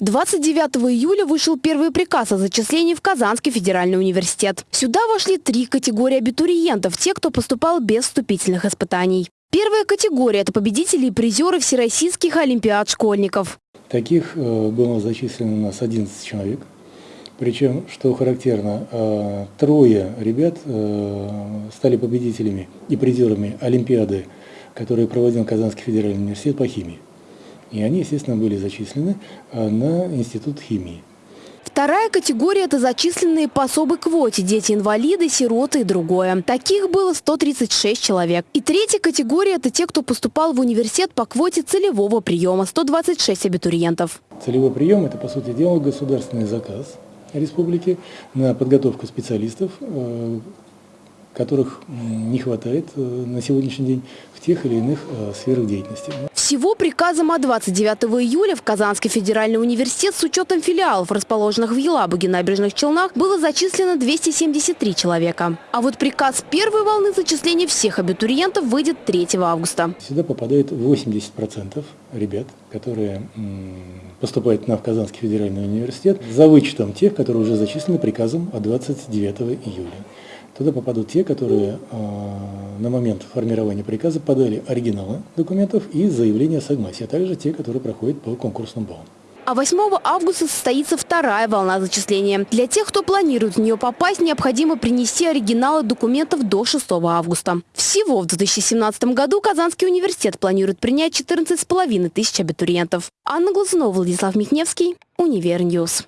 29 июля вышел первый приказ о зачислении в Казанский федеральный университет. Сюда вошли три категории абитуриентов, те, кто поступал без вступительных испытаний. Первая категория – это победители и призеры всероссийских олимпиад школьников. Таких э, было зачислено у нас 11 человек. Причем, что характерно, э, трое ребят э, стали победителями и призерами Олимпиады, которые проводил Казанский федеральный университет по химии. И они, естественно, были зачислены э, на Институт химии. Вторая категория – это зачисленные по особой квоте – дети-инвалиды, сироты и другое. Таких было 136 человек. И третья категория – это те, кто поступал в университет по квоте целевого приема – 126 абитуриентов. Целевой прием – это, по сути дела, государственный заказ республики на подготовку специалистов, э, которых не хватает э, на сегодняшний день в тех или иных сферах деятельности. Всего приказом от 29 июля в Казанский федеральный университет с учетом филиалов, расположенных в Елабуге, Набережных Челнах, было зачислено 273 человека. А вот приказ первой волны зачисления всех абитуриентов выйдет 3 августа. Сюда попадает 80% ребят, которые поступают на Казанский федеральный университет, за вычетом тех, которые уже зачислены приказом от 29 июля. Туда попадут те, которые э, на момент формирования приказа подали оригиналы документов и заявление о согласии, а также те, которые проходят по конкурсным баллам. А 8 августа состоится вторая волна зачисления. Для тех, кто планирует в нее попасть, необходимо принести оригиналы документов до 6 августа. Всего в 2017 году Казанский университет планирует принять 14,5 тысяч абитуриентов. Анна Глазунова, Владислав Михневский, Univer News.